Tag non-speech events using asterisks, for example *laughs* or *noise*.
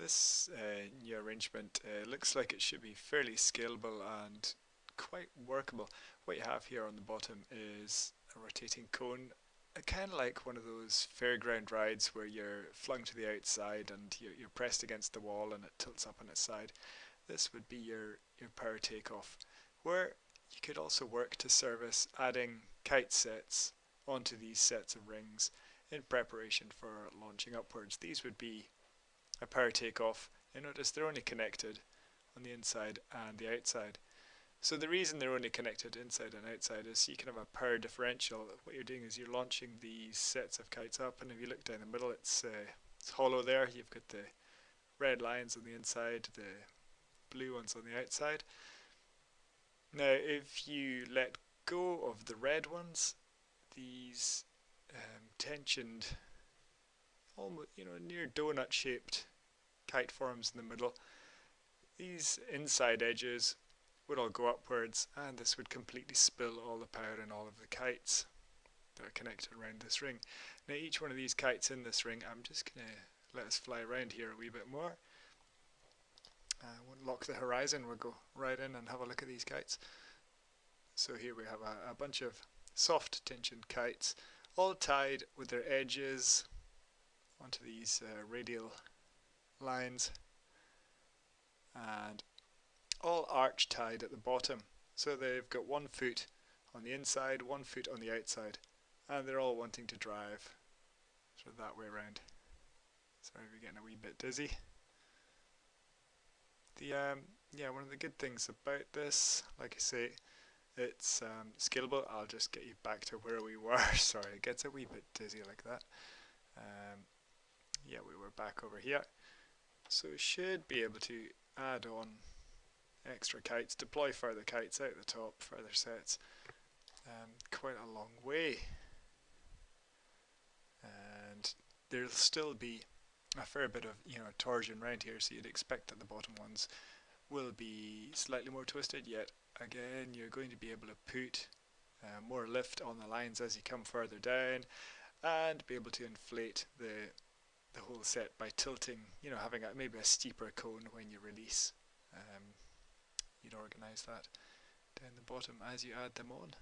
This uh, new arrangement uh, looks like it should be fairly scalable and quite workable. What you have here on the bottom is a rotating cone, uh, kind of like one of those fairground rides where you're flung to the outside and you're, you're pressed against the wall and it tilts up on its side. This would be your, your power takeoff, where you could also work to service adding kite sets onto these sets of rings in preparation for launching upwards. These would be a power takeoff. You notice they're only connected on the inside and the outside. So the reason they're only connected inside and outside is you can have a power differential. What you're doing is you're launching these sets of kites up and if you look down the middle it's, uh, it's hollow there. You've got the red lines on the inside, the blue ones on the outside. Now if you let go of the red ones, these um, tensioned, almost you know near donut shaped kite forms in the middle. These inside edges would all go upwards and this would completely spill all the power in all of the kites that are connected around this ring. Now each one of these kites in this ring, I'm just going to let us fly around here a wee bit more. I uh, won't lock the horizon, we'll go right in and have a look at these kites. So here we have a, a bunch of soft tensioned kites all tied with their edges onto these uh, radial lines and all arch tied at the bottom. So they've got one foot on the inside one foot on the outside and they're all wanting to drive sort of that way around. Sorry we're getting a wee bit dizzy. The um, yeah one of the good things about this like I say it's um, scalable. I'll just get you back to where we *laughs* were. Sorry it gets a wee bit dizzy like that. Um, yeah we were back over here so we should be able to add on extra kites, deploy further kites out the top, further sets, um, quite a long way. And there'll still be a fair bit of you know torsion around here, so you'd expect that the bottom ones will be slightly more twisted, yet again you're going to be able to put uh, more lift on the lines as you come further down and be able to inflate the the whole set by tilting, you know, having a, maybe a steeper cone when you release. Um, you'd organize that down the bottom as you add them on.